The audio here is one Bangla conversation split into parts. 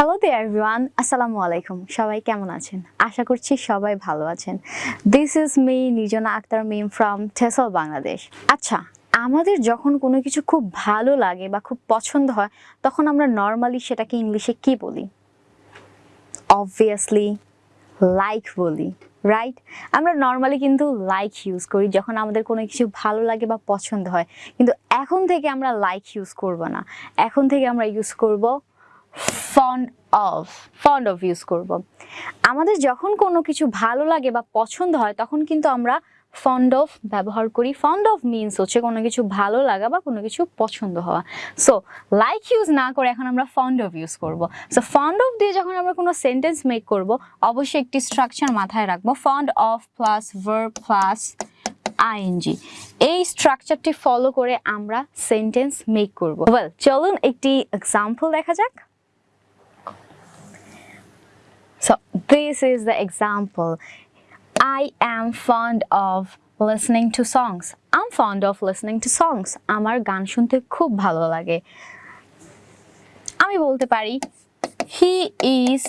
হ্যালো দে এভরিওয়ান আসসালামু আলাইকুম সবাই কেমন আছেন? আশা করছি সবাই ভালো আছেন। This is me Nirjona Akter Mim from TESOL Bangladesh আচ্ছা আমাদের যখন কোনো কিছু খুব ভালো লাগে বা খুব পছন্দ হয়, তখন আমরা নর্মালি সেটাকে ইংলিশে কি বলি? অবভিয়াসলি লাইক বলি রাইট আমরা নর্মালি কিন্তু লাইক ইউজ করি যখন আমাদের কোনো কিছু ভালো লাগে বা পছন্দ হয়। কিন্তু এখন থেকে আমরা লাইক ইউজ করব না। এখন থেকে আমরা ইউজ করব fond of fond of use করব। আমাদের যখন কোনো কিছু ভালো লাগে বা পছন্দ হয়, তখন কিন্তু আমরা ফন্ড অফ ব্যবহার করি। ফন্ড অফ মিনস হচ্ছে কোনো কিছু ভালো লাগা বা কোনো কিছু পছন্দ হওয়া। সো লাইক ইউজ না করে এখন আমরা ফন্ড অফ ইউজ করব। সো ফন্ড অফ দিয়ে যখন আমরা কোনো সেন্টেন্স মেক করব, অবশ্যই একটি স্ট্রাকচার মাথায় রাখব। Fond of plus verb plus ING এই স্ট্রাকচারটি ফলো করে আমরা সেন্টেন্স মেক করব। ওয়েল চলুন একটি এক্সাম্পল দেখা যাক। This is the example. I am fond of listening to songs. I'm fond of listening to songs. আমার গান শুনতে খুব ভালো লাগে আমি বলতে পারি he is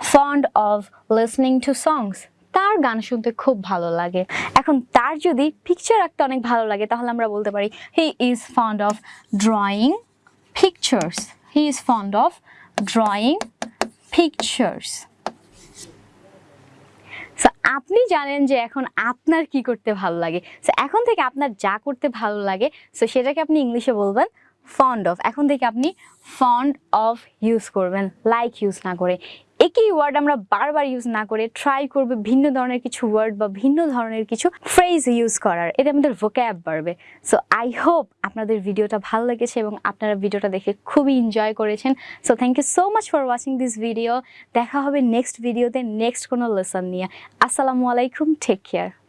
fond of listening to songs তার গান শুনতে খুব ভালো লাগে এখন তার যদি পিকচার আঁকতে অনেক ভালো লাগে, তাহলে আমরা বলতে পারি he is fond of drawing pictures he is fond of drawing pictures so আপনি জানেন যে এখন আপনার কি করতে ভালো লাগে। সো এখন থেকে আপনার যা করতে ভালো লাগে সো সেটাকে আপনি ইংলিশে বলবেন ফন্ড অফ এখন থেকে আপনি ফন্ড অফ ইউজ করবেন লাইক ইউজ না করে। একই ওয়ার্ড আমরা বারবার ইউজ না করে ট্রাই করবে ভিন্ন ধরনের কিছু ওয়ার্ড বা ভিন্ন ধরনের কিছু ফ্রেজ ইউজ করার। এতে আমাদের ভোক্যাব বাড়বে সো আই হোপ আপনাদের ভিডিওটা ভালো লেগেছে এবং আপনারা ভিডিওটা দেখে খুবই এনজয় করেছেন। So thank you so much for watching this video দেখা হবে নেক্সট ভিডিওতে নেক্সট কোনো লেসন নিয়ে। আসসালামু আলাইকুম টেক কেয়ার